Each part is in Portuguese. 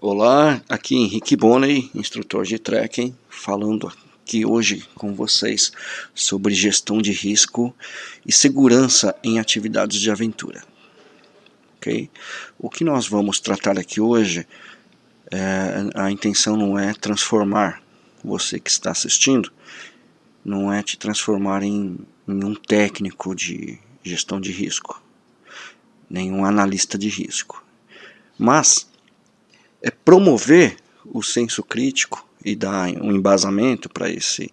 Olá, aqui Henrique Bonney, instrutor de trekking, falando aqui hoje com vocês sobre gestão de risco e segurança em atividades de aventura. Ok? O que nós vamos tratar aqui hoje, é, a intenção não é transformar você que está assistindo, não é te transformar em, em um técnico de gestão de risco, nem um analista de risco, mas é promover o senso crítico e dar um embasamento para esse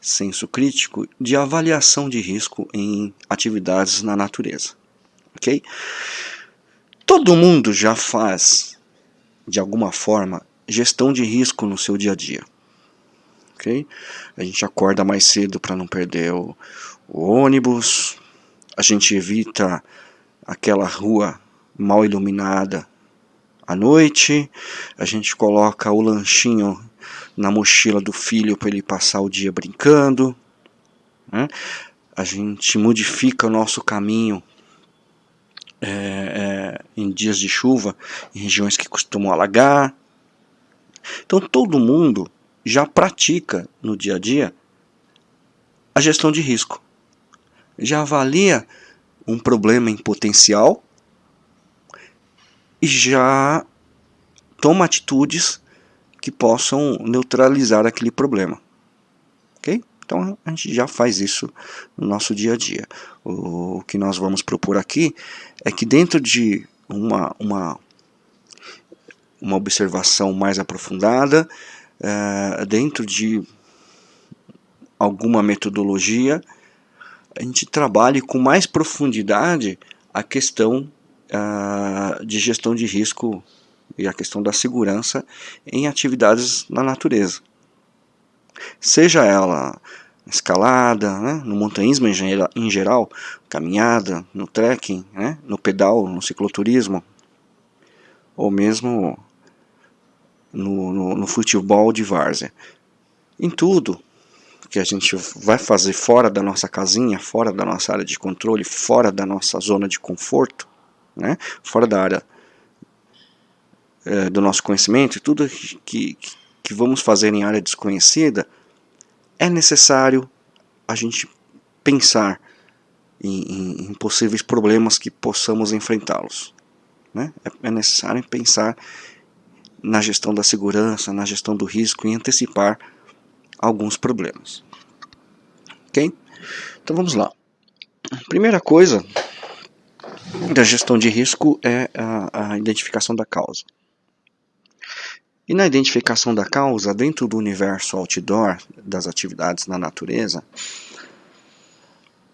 senso crítico de avaliação de risco em atividades na natureza. Ok? Todo mundo já faz, de alguma forma, gestão de risco no seu dia a dia. Ok? A gente acorda mais cedo para não perder o, o ônibus, a gente evita aquela rua mal iluminada à noite, a gente coloca o lanchinho na mochila do filho para ele passar o dia brincando, né? a gente modifica o nosso caminho é, é, em dias de chuva, em regiões que costumam alagar. Então todo mundo já pratica no dia a dia a gestão de risco. Já avalia um problema em potencial já toma atitudes que possam neutralizar aquele problema. Ok? Então a gente já faz isso no nosso dia a dia. O que nós vamos propor aqui é que dentro de uma, uma, uma observação mais aprofundada, é, dentro de alguma metodologia, a gente trabalhe com mais profundidade a questão de gestão de risco e a questão da segurança em atividades na natureza. Seja ela escalada, né, no montanhismo em geral, caminhada, no trekking, né, no pedal, no cicloturismo, ou mesmo no, no, no futebol de várzea. Em tudo que a gente vai fazer fora da nossa casinha, fora da nossa área de controle, fora da nossa zona de conforto, né, fora da área é, do nosso conhecimento, tudo que, que vamos fazer em área desconhecida, é necessário a gente pensar em, em, em possíveis problemas que possamos enfrentá-los. Né? É, é necessário pensar na gestão da segurança, na gestão do risco e antecipar alguns problemas. Ok? Então vamos lá. Primeira coisa da gestão de risco é a, a identificação da causa. E na identificação da causa, dentro do universo outdoor, das atividades na natureza,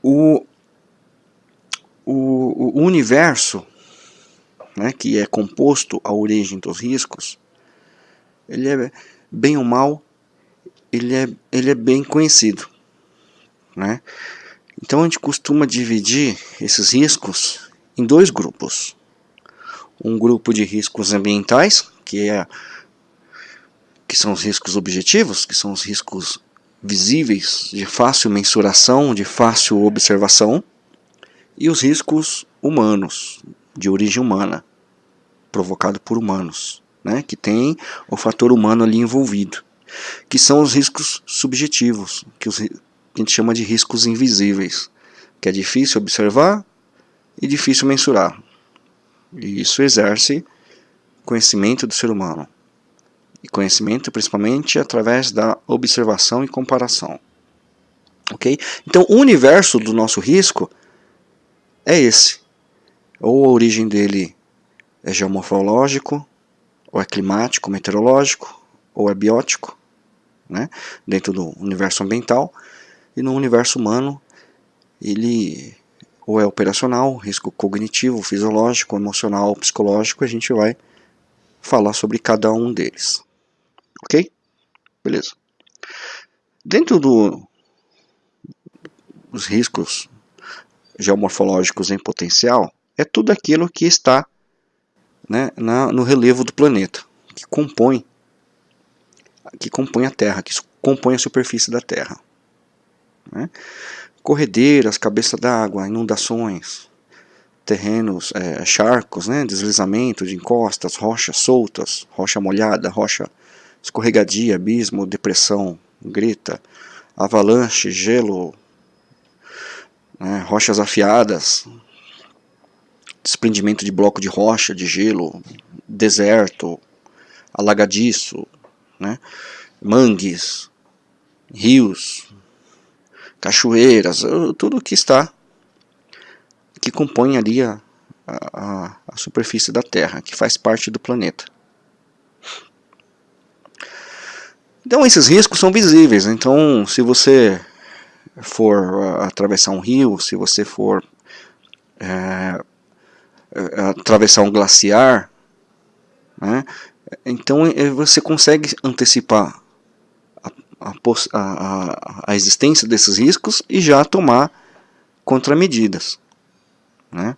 o, o, o universo né, que é composto a origem dos riscos, ele é bem ou mal, ele é, ele é bem conhecido. Né? Então a gente costuma dividir esses riscos em dois grupos. Um grupo de riscos ambientais, que, é, que são os riscos objetivos, que são os riscos visíveis, de fácil mensuração, de fácil observação, e os riscos humanos, de origem humana, provocado por humanos, né, que tem o fator humano ali envolvido, que são os riscos subjetivos, que, os, que a gente chama de riscos invisíveis, que é difícil observar, e difícil mensurar. E isso exerce conhecimento do ser humano. E conhecimento principalmente através da observação e comparação. Ok? Então o universo do nosso risco é esse. Ou a origem dele é geomorfológico, ou é climático, meteorológico, ou é biótico, né? dentro do universo ambiental. E no universo humano ele ou é operacional, risco cognitivo, fisiológico, emocional, psicológico, a gente vai falar sobre cada um deles. Ok? Beleza. Dentro do, dos riscos geomorfológicos em potencial, é tudo aquilo que está né, na, no relevo do planeta, que compõe, que compõe a Terra, que compõe a superfície da Terra. Né? Corredeiras, cabeça d'água, inundações, terrenos, é, charcos, né, deslizamento de encostas, rochas soltas, rocha molhada, rocha escorregadia, abismo, depressão, greta, avalanche, gelo, né, rochas afiadas, desprendimento de bloco de rocha, de gelo, deserto, alagadiço, né, mangues, rios, cachoeiras, tudo que está, que compõe ali a, a, a superfície da Terra, que faz parte do planeta. Então esses riscos são visíveis, então se você for atravessar um rio, se você for é, atravessar um glaciar, né, então você consegue antecipar a, a, a, existência desses riscos e já tomar contramedidas. Né?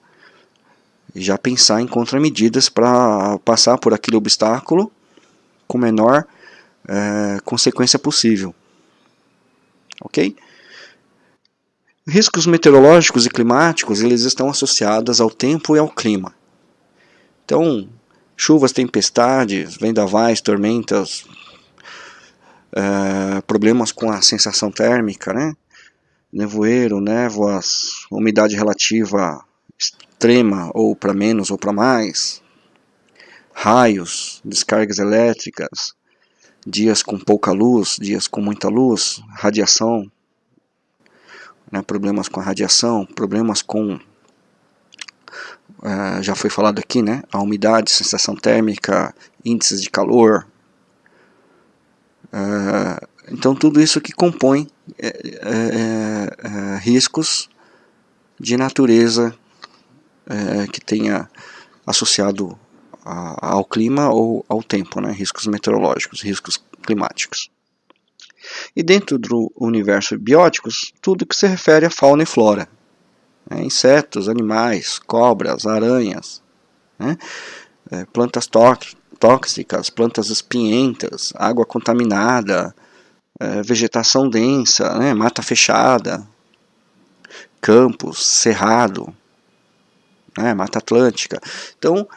Já pensar em contramedidas para passar por aquele obstáculo com menor é, consequência possível. Ok? Riscos meteorológicos e climáticos eles estão associados ao tempo e ao clima. Então, chuvas, tempestades, vendavais, tormentas, é, problemas com a sensação térmica, né? nevoeiro, névoas, umidade relativa extrema ou para menos ou para mais, raios, descargas elétricas, dias com pouca luz, dias com muita luz, radiação, né, problemas com a radiação, problemas com, uh, já foi falado aqui, né, a umidade, sensação térmica, índices de calor. Uh, então tudo isso que compõe é, é, é, riscos de natureza que tenha associado ao clima ou ao tempo, né? riscos meteorológicos, riscos climáticos. E dentro do universo bióticos, tudo que se refere à fauna e flora. Né? Insetos, animais, cobras, aranhas, né? plantas tóxicas, plantas espinhentas, água contaminada, é, vegetação densa, né? mata fechada, campos, cerrado, né? mata atlântica. Então,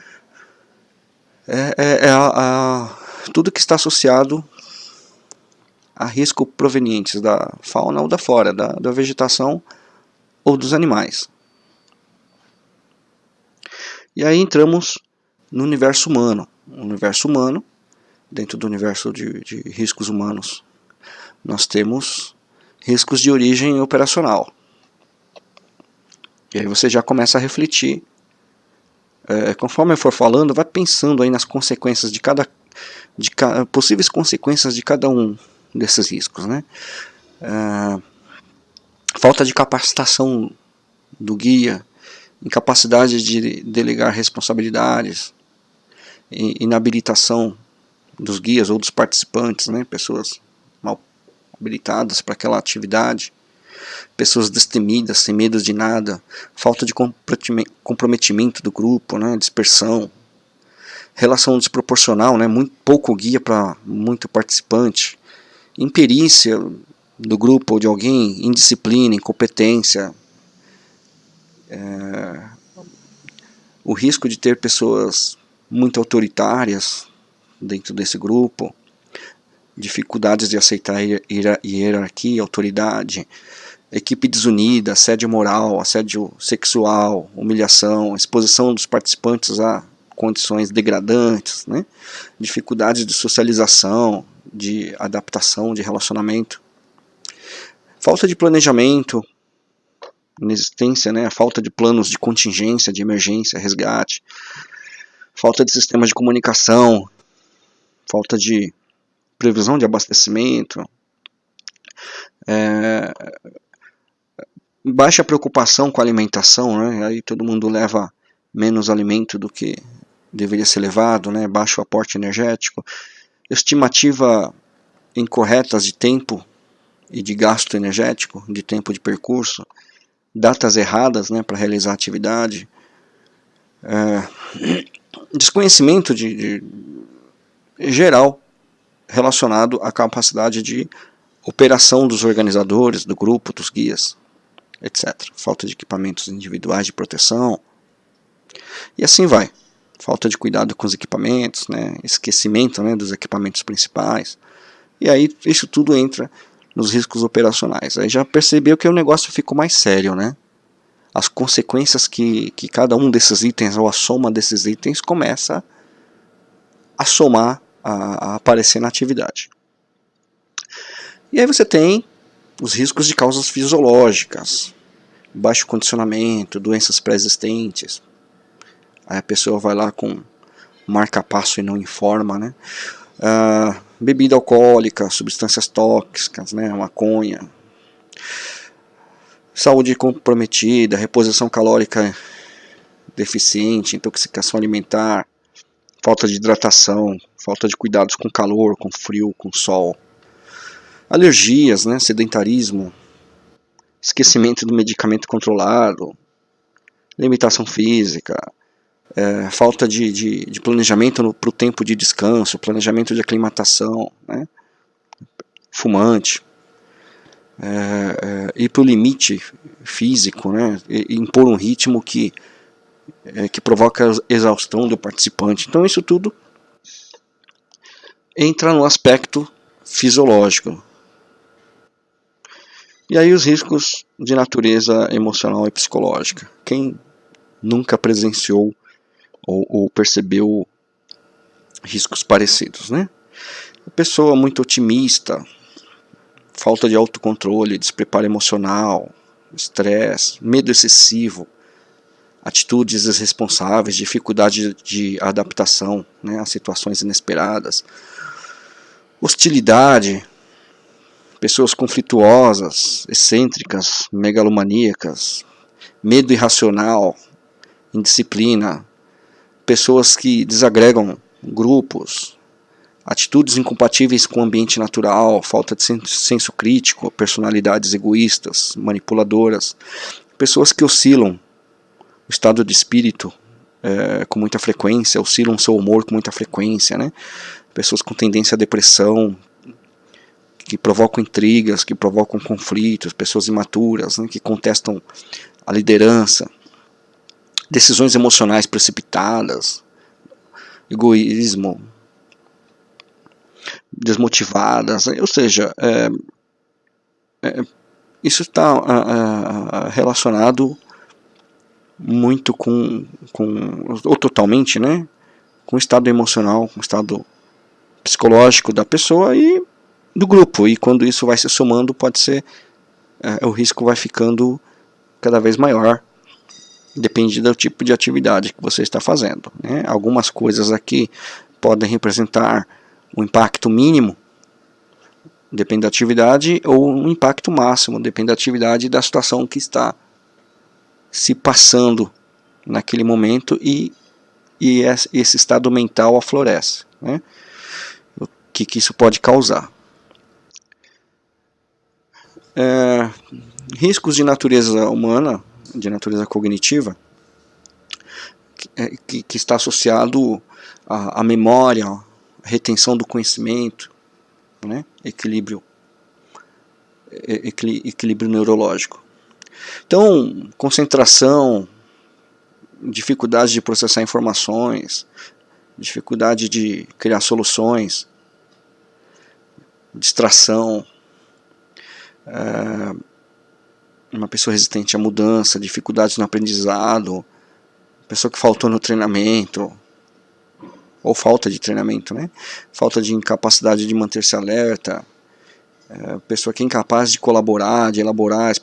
é, é, é a, a, tudo que está associado a risco provenientes da fauna ou da flora, da, da vegetação ou dos animais. E aí entramos no universo humano. Universo humano, dentro do universo de, de riscos humanos, nós temos riscos de origem operacional. E aí você já começa a refletir é, conforme eu for falando, vai pensando aí nas consequências de cada, de ca, possíveis consequências de cada um desses riscos, né? É, falta de capacitação do guia, incapacidade de delegar responsabilidades, inabilitação dos guias ou dos participantes, né? Pessoas mal habilitadas para aquela atividade pessoas destemidas, sem medo de nada, falta de comprometimento do grupo, né, dispersão, relação desproporcional, né, muito pouco guia para muito participante, imperícia do grupo ou de alguém, indisciplina, incompetência, é, o risco de ter pessoas muito autoritárias dentro desse grupo, dificuldades de aceitar hierarquia, autoridade, equipe desunida, assédio moral, assédio sexual, humilhação, exposição dos participantes a condições degradantes, né? dificuldades de socialização, de adaptação, de relacionamento, falta de planejamento, inexistência, né? falta de planos de contingência, de emergência, resgate, falta de sistemas de comunicação, falta de previsão de abastecimento, é, baixa preocupação com a alimentação, né? aí todo mundo leva menos alimento do que deveria ser levado, né? baixo aporte energético, estimativa incorretas de tempo e de gasto energético, de tempo de percurso, datas erradas né, para realizar atividade, é, desconhecimento de, de, geral relacionado à capacidade de operação dos organizadores, do grupo, dos guias etc. Falta de equipamentos individuais de proteção, E assim vai. Falta de cuidado com os equipamentos, né? esquecimento né, dos equipamentos principais. E aí isso tudo entra nos riscos operacionais. Aí já percebeu que o negócio ficou mais sério, né? As consequências que, que cada um desses itens, ou a soma desses itens, começa a somar, a, a aparecer na atividade. E aí você tem os riscos de causas fisiológicas, baixo condicionamento, doenças pré-existentes. Aí a pessoa vai lá com marca-passo e não informa, né? Uh, bebida alcoólica, substâncias tóxicas, né? maconha. Saúde comprometida, reposição calórica deficiente, intoxicação alimentar, falta de hidratação, falta de cuidados com calor, com frio, com sol. Alergias, né? sedentarismo, esquecimento do medicamento controlado, limitação física, é, falta de, de, de planejamento para o tempo de descanso, planejamento de aclimatação, né? fumante, é, é, ir para o limite físico, né? E, impor um ritmo que, é, que provoca exaustão do participante. Então isso tudo entra no aspecto fisiológico. E aí os riscos de natureza emocional e psicológica. Quem nunca presenciou ou, ou percebeu riscos parecidos, né? A pessoa muito otimista, falta de autocontrole, despreparo emocional, estresse, medo excessivo, atitudes irresponsáveis, dificuldade de adaptação né, a situações inesperadas, hostilidade, pessoas conflituosas, excêntricas, megalomaníacas, medo irracional, indisciplina, pessoas que desagregam grupos, atitudes incompatíveis com o ambiente natural, falta de senso crítico, personalidades egoístas, manipuladoras, pessoas que oscilam. O estado de espírito é, com muita frequência, oscilam seu humor com muita frequência, né? pessoas com tendência à depressão, que provocam intrigas, que provocam conflitos, pessoas imaturas, né, que contestam a liderança, decisões emocionais precipitadas, egoísmo, desmotivadas, ou seja, é, é, isso está relacionado muito com, com, ou totalmente, né, com o estado emocional, com o estado psicológico da pessoa e do grupo, e quando isso vai se somando, pode ser, é, o risco vai ficando cada vez maior depende do tipo de atividade que você está fazendo. Né? Algumas coisas aqui podem representar um impacto mínimo, depende da atividade, ou um impacto máximo, depende da atividade e da situação que está se passando naquele momento e, e esse estado mental aflorece. Né? O que, que isso pode causar? É, riscos de natureza humana de natureza cognitiva, que, é, que está associado à, à memória, retenção do conhecimento, né? equilíbrio, equilíbrio neurológico. Então, concentração, dificuldade de processar informações, dificuldade de criar soluções, distração, é, uma pessoa resistente à mudança, dificuldades no aprendizado, pessoa que faltou no treinamento, ou falta de treinamento, né? Falta de incapacidade de manter-se alerta, é, pessoa que é incapaz de colaborar, de elaborar,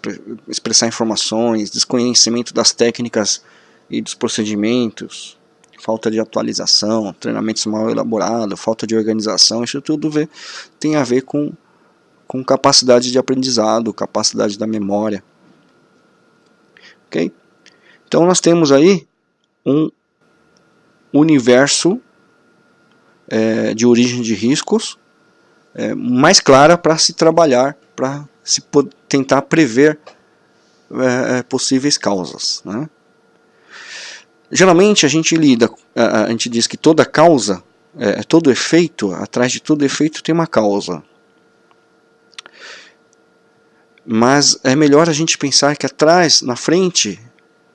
expressar informações, desconhecimento das técnicas e dos procedimentos, falta de atualização, treinamentos mal elaborados, falta de organização, isso tudo vê, tem a ver com, com capacidade de aprendizado, capacidade da memória. Ok? Então nós temos aí um universo é, de origem de riscos é, mais clara para se trabalhar, para se tentar prever é, é, possíveis causas. Né? Geralmente a gente lida, a, gente diz que toda causa, é, todo efeito, atrás de todo efeito tem uma causa. Mas é melhor a gente pensar que atrás, na frente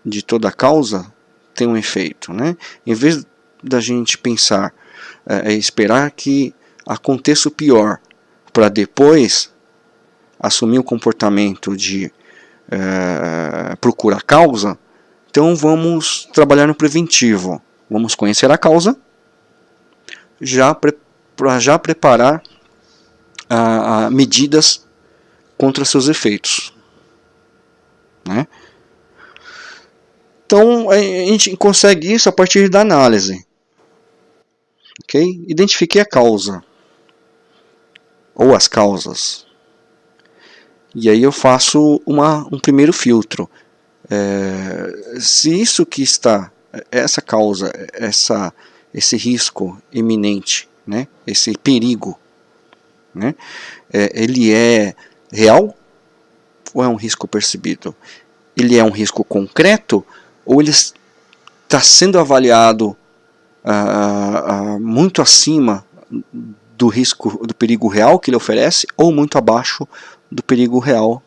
de toda causa, tem um efeito. Né? Em vez da gente pensar, é, é esperar que aconteça o pior para depois assumir o comportamento de é, procurar causa, então vamos trabalhar no preventivo. Vamos conhecer a causa, já para já preparar medidas contra seus efeitos. Né? Então a gente consegue isso a partir da análise. Okay? Identifiquei a causa ou as causas. E aí eu faço uma, um primeiro filtro. É, se isso que está, essa causa, essa, esse risco iminente, né, esse perigo, né, é, ele é real ou é um risco percebido? Ele é um risco concreto ou ele está sendo avaliado muito acima do risco, do perigo real que ele oferece ou muito abaixo do perigo real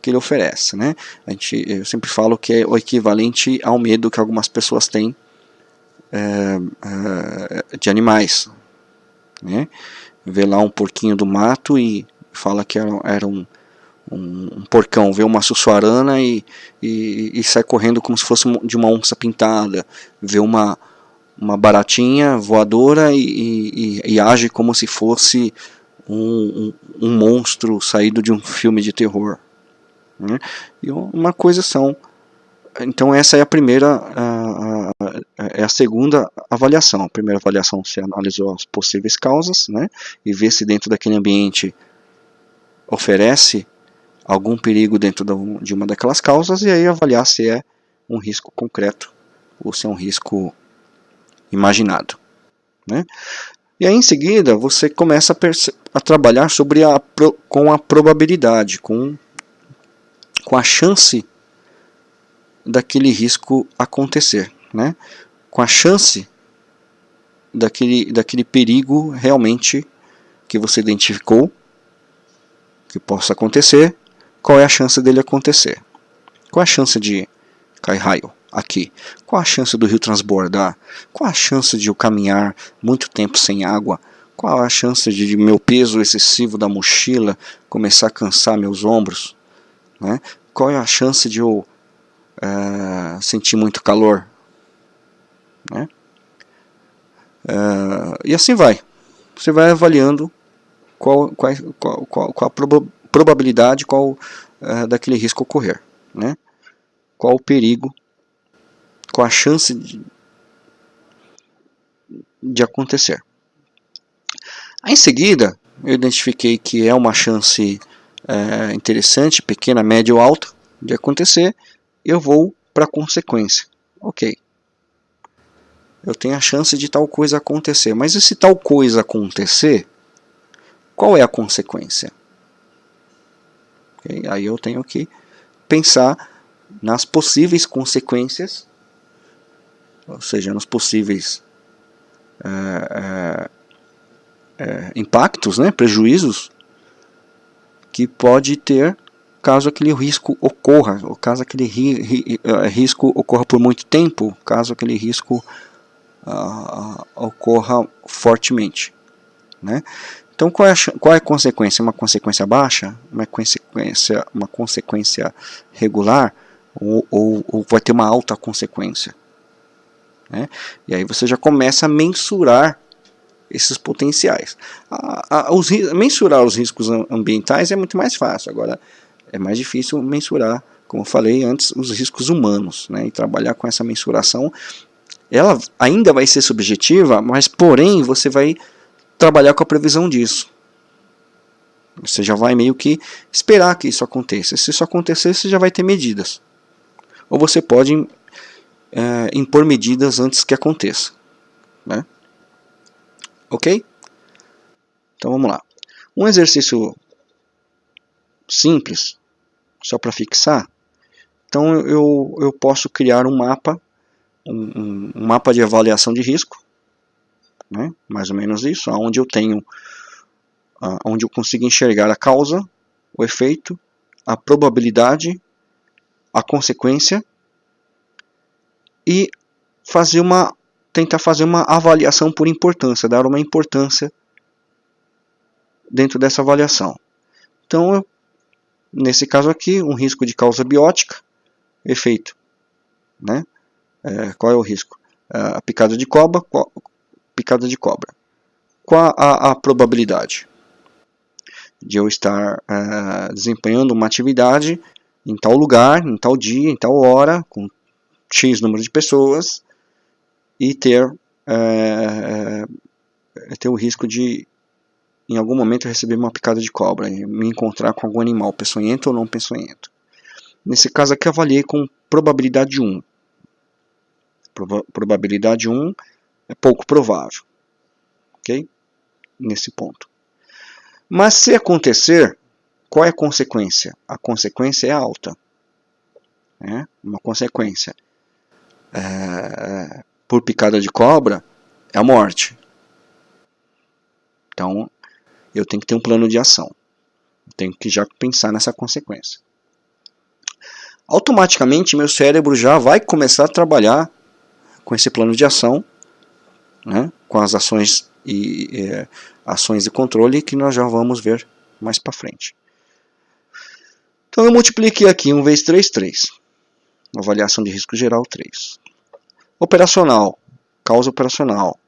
que ele oferece, né? A gente, eu sempre falo que é o equivalente ao medo que algumas pessoas têm é, é, de animais, né? Vê lá um porquinho do mato e fala que era, era um, um, um, porcão, vê uma sussuarana e, e, e, sai correndo como se fosse de uma onça pintada, vê uma, uma baratinha voadora e, e, e age como se fosse um, um, um, monstro saído de um filme de terror. Né? E uma coisa são. Então essa é a primeira, a, a, é a segunda avaliação. A primeira avaliação você analisou as possíveis causas, né? E vê se dentro daquele ambiente oferece algum perigo dentro de uma daquelas causas e aí avaliar se é um risco concreto ou se é um risco imaginado. Né? E aí em seguida você começa a, a trabalhar sobre a, com a probabilidade, com, com a chance daquele risco acontecer, né? com a chance daquele, daquele perigo realmente que você identificou que possa acontecer, qual é a chance dele acontecer? Qual é a chance de cair raio? Aqui? Qual a chance do rio transbordar? Qual a chance de eu caminhar muito tempo sem água? Qual a chance de meu peso excessivo da mochila começar a cansar meus ombros? Né? Qual é a chance de eu é, sentir muito calor? Né? É, e assim vai. Você vai avaliando qual, qual, qual, qual, a proba probabilidade qual, é, daquele risco ocorrer. Né? Qual o perigo com a chance de, de acontecer. Aí, em seguida, eu identifiquei que é uma chance é, interessante, pequena, média ou alta, de acontecer, eu vou para a consequência. Ok. Eu tenho a chance de tal coisa acontecer, mas e se tal coisa acontecer, qual é a consequência? Okay? Aí eu tenho que pensar nas possíveis consequências ou seja, nos possíveis é, é, é, impactos, né, prejuízos que pode ter caso aquele risco ocorra, ou caso aquele ri, ri, é, risco ocorra por muito tempo, caso aquele risco uh, ocorra fortemente. Né? Então qual é, a, qual é a consequência? Uma consequência baixa? Uma consequência, uma consequência regular? Ou, ou, ou vai ter uma alta consequência? Né? E aí você já começa a mensurar esses potenciais. A, a, os, mensurar os riscos ambientais é muito mais fácil, agora é mais difícil mensurar, como eu falei antes, os riscos humanos. Né? E trabalhar com essa mensuração, ela ainda vai ser subjetiva, mas porém você vai trabalhar com a previsão disso. Você já vai meio que esperar que isso aconteça. Se isso acontecer, você já vai ter medidas. Ou você pode é, impor medidas antes que aconteça. Né? Ok? Então vamos lá. Um exercício simples, só para fixar. Então eu, eu posso criar um mapa, um, um mapa de avaliação de risco, né? mais ou menos isso, onde eu tenho, onde eu consigo enxergar a causa, o efeito, a probabilidade, a consequência e fazer uma tentar fazer uma avaliação por importância, dar uma importância dentro dessa avaliação. Então, eu, nesse caso aqui, um risco de causa biótica, efeito, né? É, qual é o risco? É, a picada de cobra, picada de cobra. Qual a, a probabilidade de eu estar é, desempenhando uma atividade em tal lugar, em tal dia, em tal hora, com X número de pessoas, e ter, é, é, ter o risco de, em algum momento, receber uma picada de cobra, me encontrar com algum animal peçonhento ou não peçonhento. Nesse caso aqui, avaliei com probabilidade 1. Probabilidade 1 é pouco provável. Ok? Nesse ponto. Mas se acontecer, qual é a consequência? A consequência é alta. É uma consequência. É, por picada de cobra é a morte. Então, eu tenho que ter um plano de ação. tenho que já pensar nessa consequência. Automaticamente, meu cérebro já vai começar a trabalhar com esse plano de ação, né, com as ações e é, ações de controle que nós já vamos ver mais para frente. Então eu multipliquei aqui 1 vezes 3, 3. Avaliação de risco geral 3. Operacional, causa operacional,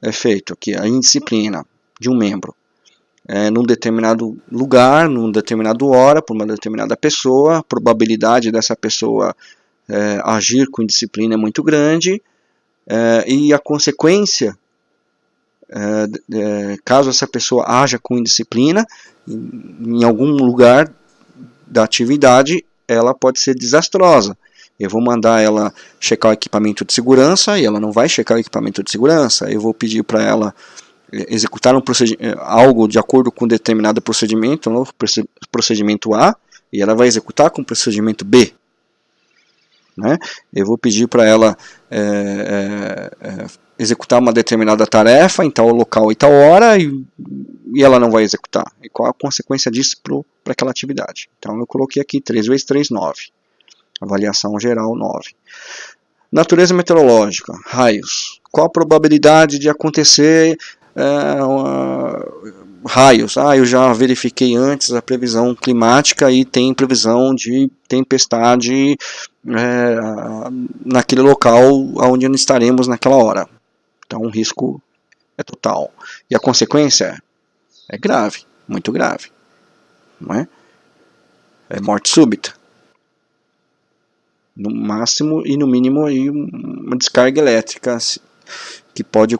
é feito aqui a indisciplina de um membro é, num determinado lugar, num determinado hora, por uma determinada pessoa, a probabilidade dessa pessoa é, agir com indisciplina é muito grande é, e a consequência, é, é, caso essa pessoa haja com indisciplina, em, em algum lugar da atividade, ela pode ser desastrosa. Eu vou mandar ela checar o equipamento de segurança e ela não vai checar o equipamento de segurança. Eu vou pedir para ela eh, executar um eh, algo de acordo com determinado procedimento, no procedimento A, e ela vai executar com o procedimento B. Né? Eu vou pedir para ela é, é, executar uma determinada tarefa em tal local e tal hora e, e ela não vai executar. E qual a consequência disso para aquela atividade? Então eu coloquei aqui 3 vezes 3, 9. Avaliação geral 9. Natureza meteorológica, raios. Qual a probabilidade de acontecer é, uma, raios? Ah, eu já verifiquei antes a previsão climática e tem previsão de tempestade é, naquele local onde estaremos naquela hora. Então o risco é total. E a consequência é grave, muito grave. Não é? é morte súbita no máximo e no mínimo aí uma descarga elétrica que pode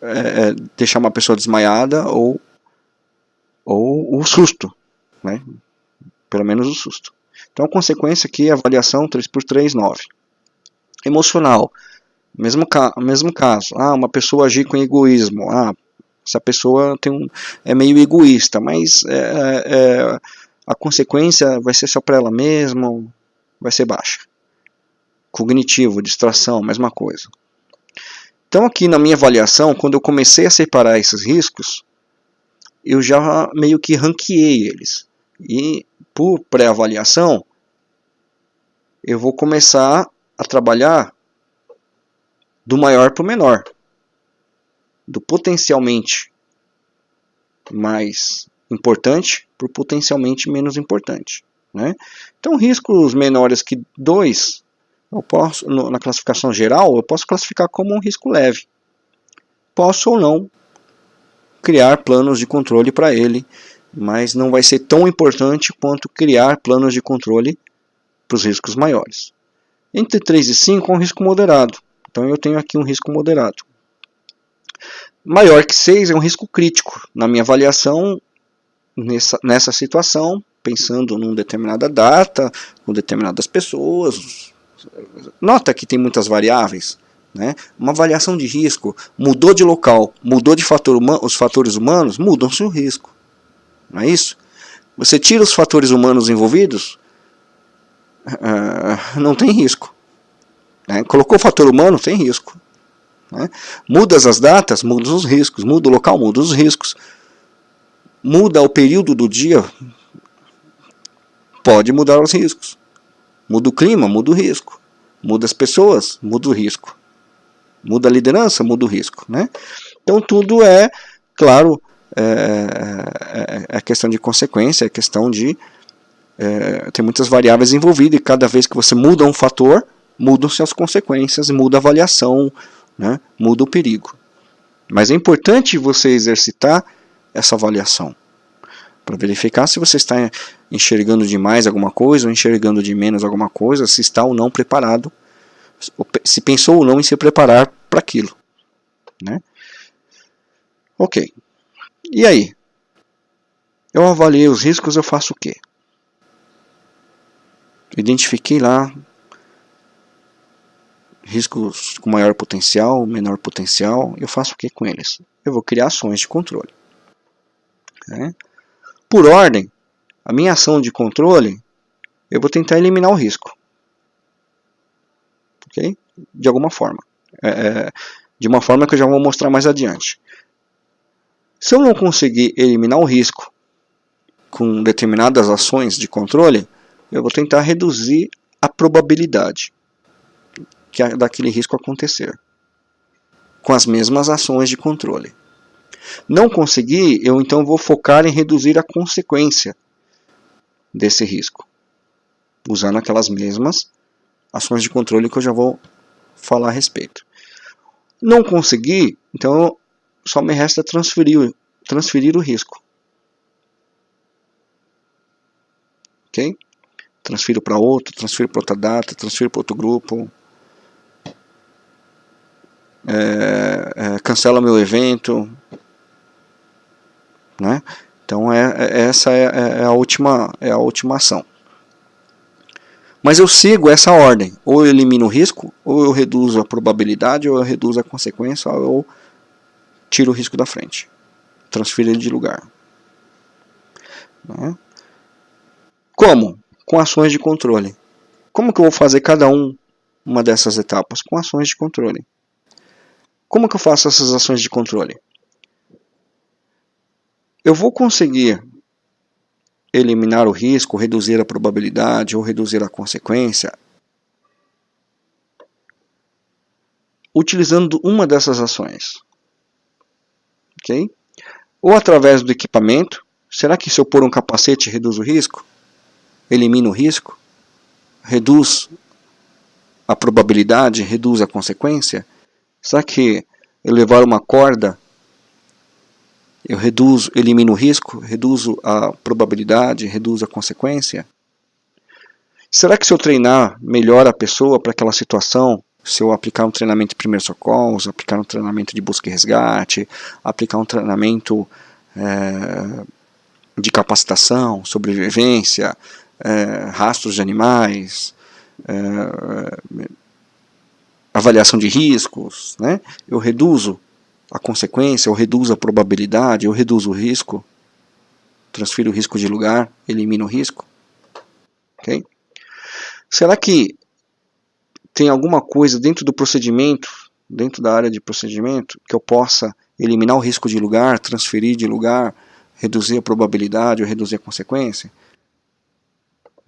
é, é, deixar uma pessoa desmaiada ou ou o susto, né? Pelo menos o susto. Então a consequência aqui é avaliação 3 por 3, 9. Emocional, mesmo, ca mesmo caso. Ah, uma pessoa agir com egoísmo. Ah, essa pessoa tem um, é meio egoísta, mas é, é, é a consequência vai ser só para ela mesma, vai ser baixa cognitivo, distração, mesma coisa. Então aqui na minha avaliação, quando eu comecei a separar esses riscos, eu já meio que ranqueei eles. E por pré-avaliação, eu vou começar a trabalhar do maior para o menor. Do potencialmente mais importante para o potencialmente menos importante. Né? Então riscos menores que 2 eu posso, no, na classificação geral, eu posso classificar como um risco leve. Posso ou não criar planos de controle para ele, mas não vai ser tão importante quanto criar planos de controle para os riscos maiores. Entre 3 e 5 é um risco moderado, então eu tenho aqui um risco moderado. Maior que 6 é um risco crítico. Na minha avaliação, nessa, nessa situação, pensando numa determinada data, com determinadas pessoas, nota que tem muitas variáveis. Né? Uma avaliação de risco mudou de local, mudou de fator os fatores humanos, mudam-se o risco. Não é isso? Você tira os fatores humanos envolvidos, uh, não tem risco. Né? Colocou o fator humano, tem risco. Né? Muda as datas, muda os riscos. Muda o local, muda os riscos. Muda o período do dia, pode mudar os riscos. Muda o clima, muda o risco. Muda as pessoas, muda o risco. Muda a liderança, muda o risco. Né? Então tudo é, claro, é, é, é questão de consequência, é questão de. É, tem muitas variáveis envolvidas e cada vez que você muda um fator, mudam-se as consequências, muda a avaliação, né? muda o perigo. Mas é importante você exercitar essa avaliação para verificar se você está enxergando demais alguma coisa ou enxergando de menos alguma coisa, se está ou não preparado, se pensou ou não em se preparar para aquilo. Né? Ok. E aí? Eu avaliei os riscos, eu faço o quê? Identifiquei lá riscos com maior potencial, menor potencial, eu faço o que com eles? Eu vou criar ações de controle. Né? Por ordem, a minha ação de controle, eu vou tentar eliminar o risco. Ok? De alguma forma. É, é, de uma forma que eu já vou mostrar mais adiante. Se eu não conseguir eliminar o risco com determinadas ações de controle, eu vou tentar reduzir a probabilidade que daquele risco acontecer, com as mesmas ações de controle. Não conseguir, eu então vou focar em reduzir a consequência desse risco, usando aquelas mesmas ações de controle que eu já vou falar a respeito. Não conseguir, então só me resta transferir, transferir o risco. Ok? Transfiro para outro, transfiro para outra data, transfiro para outro grupo, é, é, cancela meu evento, né? Então é, é essa é, é, é, a última é a última ação. Mas eu sigo essa ordem, ou eu elimino o risco, ou eu reduzo a probabilidade, ou eu reduzo a consequência, ou eu tiro o risco da frente, transfiro ele de lugar. Né? Como? Com ações de controle. Como que eu vou fazer cada um uma dessas etapas? Com ações de controle. Como que eu faço essas ações de controle? Eu vou conseguir eliminar o risco, reduzir a probabilidade ou reduzir a consequência utilizando uma dessas ações. Ok? Ou através do equipamento. Será que se eu pôr um capacete reduz o risco? Elimina o risco? Reduz a probabilidade? Reduz a consequência? Será que levar uma corda, eu reduzo, elimino o risco, reduzo a probabilidade, reduzo a consequência? Será que se eu treinar melhor a pessoa para aquela situação, se eu aplicar um treinamento de primeiros socorros, aplicar um treinamento de busca e resgate, aplicar um treinamento é, de capacitação, sobrevivência, é, rastros de animais, é, avaliação de riscos, né? eu reduzo a consequência, eu reduzo a probabilidade, eu reduzo o risco, transfiro o risco de lugar, elimino o risco. Okay? Será que tem alguma coisa dentro do procedimento, dentro da área de procedimento, que eu possa eliminar o risco de lugar, transferir de lugar, reduzir a probabilidade ou reduzir a consequência?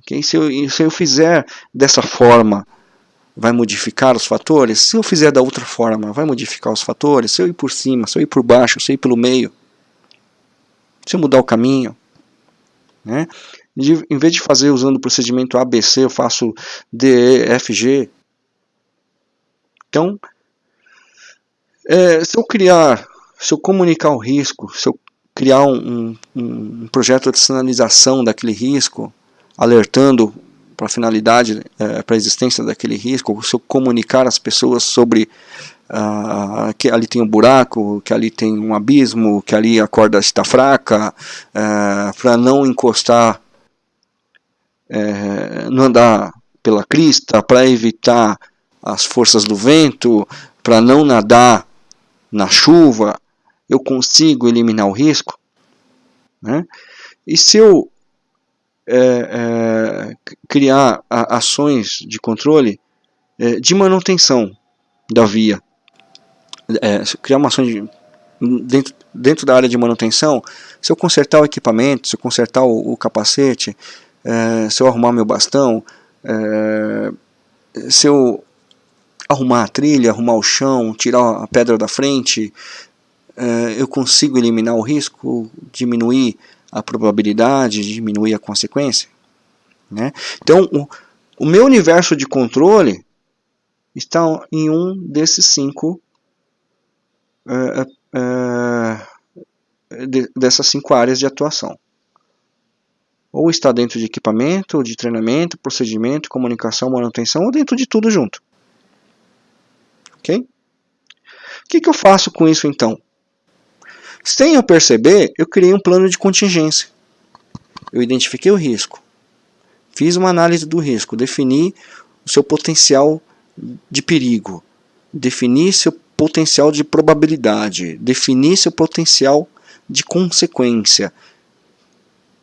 Okay? Se, eu, se eu fizer dessa forma vai modificar os fatores? Se eu fizer da outra forma, vai modificar os fatores? Se eu ir por cima, se eu ir por baixo, se eu ir pelo meio? Se eu mudar o caminho? Né? De, em vez de fazer usando o procedimento ABC, eu faço DEFG. Então, é, se eu criar, se eu comunicar o risco, se eu criar um, um, um projeto de sinalização daquele risco, alertando para a finalidade, é, para a existência daquele risco, se eu comunicar às pessoas sobre uh, que ali tem um buraco, que ali tem um abismo, que ali a corda está fraca, uh, para não encostar, uh, não andar pela crista, para evitar as forças do vento, para não nadar na chuva, eu consigo eliminar o risco. Né? E se eu é, é, criar a, ações de controle é, de manutenção da via. É, criar uma ação de, dentro, dentro da área de manutenção, se eu consertar o equipamento, se eu consertar o, o capacete, é, se eu arrumar meu bastão, é, se eu arrumar a trilha, arrumar o chão, tirar a pedra da frente, uh, eu consigo eliminar o risco, diminuir a probabilidade, diminuir a consequência. Né? Então, o, o meu universo de controle está em um desses cinco uh, uh, de, dessas cinco áreas de atuação. Ou está dentro de equipamento, de treinamento, procedimento, comunicação, manutenção, ou dentro de tudo junto. Ok? O que, que eu faço com isso então? Sem eu perceber, eu criei um plano de contingência. Eu identifiquei o risco, fiz uma análise do risco, defini o seu potencial de perigo, defini seu potencial de probabilidade, definir seu potencial de consequência,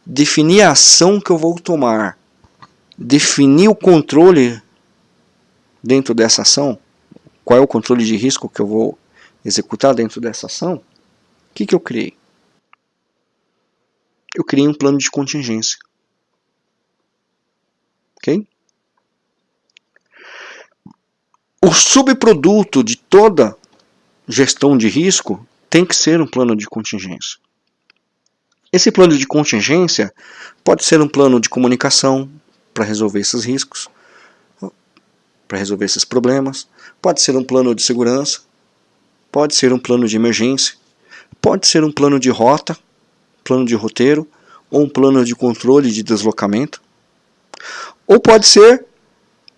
definir a ação que eu vou tomar, definir o controle dentro dessa ação, qual é o controle de risco que eu vou executar dentro dessa ação, o que, que eu criei? Eu criei um plano de contingência. Ok? O subproduto de toda gestão de risco tem que ser um plano de contingência. Esse plano de contingência pode ser um plano de comunicação para resolver esses riscos, para resolver esses problemas, pode ser um plano de segurança, pode ser um plano de emergência, pode ser um plano de rota, plano de roteiro, ou um plano de controle de deslocamento, ou pode ser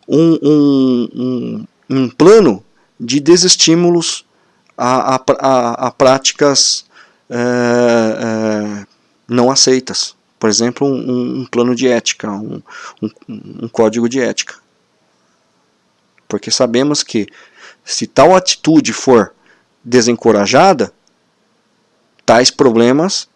um, um, um, um plano de desestímulos a, a, a, a práticas é, é, não aceitas. Por exemplo, um, um plano de ética, um, um, código de ética. Porque sabemos que se tal atitude for desencorajada, tais problemas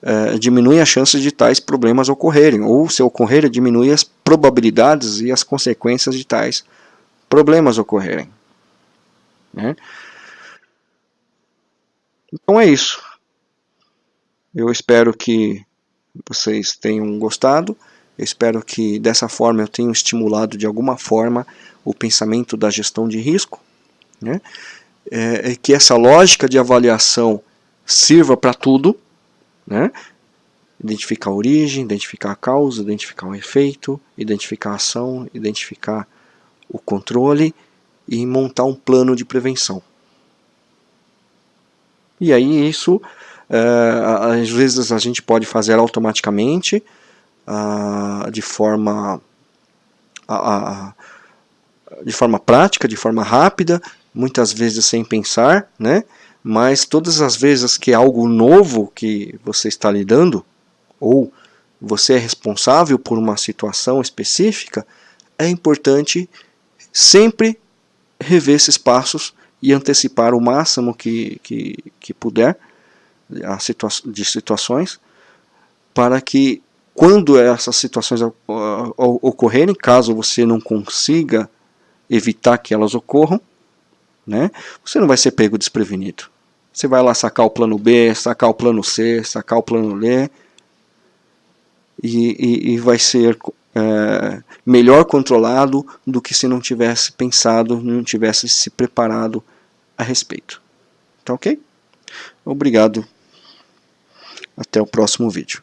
é, diminuem a chance de tais problemas ocorrerem, ou se ocorrerem, diminui as probabilidades e as consequências de tais problemas ocorrerem. Né? Então é isso. Eu espero que vocês tenham gostado. Eu espero que dessa forma eu tenha estimulado de alguma forma o pensamento da gestão de risco. Né? É, é que essa lógica de avaliação sirva para tudo. Né? Identificar a origem, identificar a causa, identificar o efeito, identificar a ação, identificar o controle e montar um plano de prevenção. E aí isso, é, às vezes a gente pode fazer automaticamente, uh, de forma uh, de forma prática, de forma rápida, muitas vezes sem pensar, né? Mas todas as vezes que é algo novo que você está lidando, ou você é responsável por uma situação específica, é importante sempre rever esses passos e antecipar o máximo que, que, que puder a situa de situações para que quando essas situações ocorrerem, caso você não consiga evitar que elas ocorram, né, você não vai ser pego desprevenido. Você vai lá sacar o plano B, sacar o plano C, sacar o plano D, e, e, e vai ser é, melhor controlado do que se não tivesse pensado, não tivesse se preparado a respeito. Tá ok? Obrigado. Até o próximo vídeo.